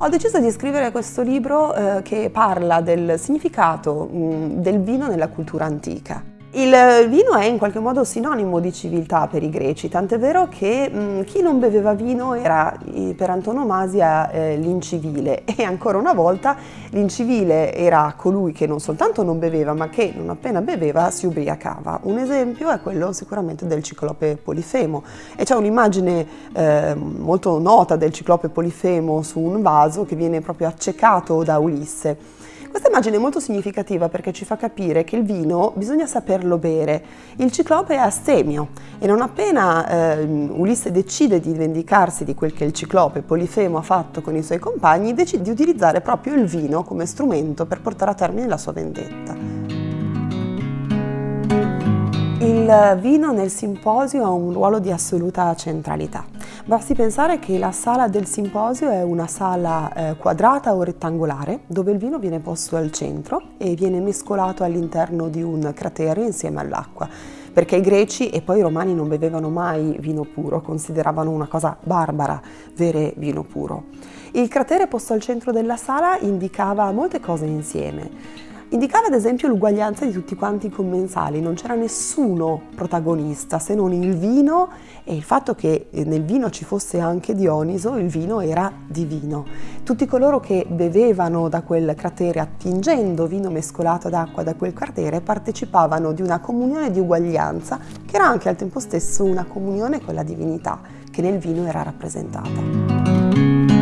Ho deciso di scrivere questo libro eh, che parla del significato mh, del vino nella cultura antica. Il vino è in qualche modo sinonimo di civiltà per i greci, tant'è vero che mh, chi non beveva vino era per antonomasia eh, l'incivile e ancora una volta l'incivile era colui che non soltanto non beveva ma che non appena beveva si ubriacava. Un esempio è quello sicuramente del ciclope Polifemo e c'è un'immagine eh, molto nota del ciclope Polifemo su un vaso che viene proprio accecato da Ulisse. Questa immagine è molto significativa perché ci fa capire che il vino bisogna saperlo bere. Il ciclope è astemio e non appena eh, Ulisse decide di vendicarsi di quel che il ciclope Polifemo ha fatto con i suoi compagni, decide di utilizzare proprio il vino come strumento per portare a termine la sua vendetta. Il vino nel simposio ha un ruolo di assoluta centralità. Basti pensare che la sala del simposio è una sala eh, quadrata o rettangolare dove il vino viene posto al centro e viene mescolato all'interno di un cratere insieme all'acqua perché i greci e poi i romani non bevevano mai vino puro, consideravano una cosa barbara bere vino puro. Il cratere posto al centro della sala indicava molte cose insieme. Indicava ad esempio l'uguaglianza di tutti quanti i commensali, non c'era nessuno protagonista se non il vino e il fatto che nel vino ci fosse anche Dioniso, il vino era divino. Tutti coloro che bevevano da quel cratere attingendo vino mescolato ad acqua da quel cratere partecipavano di una comunione di uguaglianza che era anche al tempo stesso una comunione con la divinità che nel vino era rappresentata.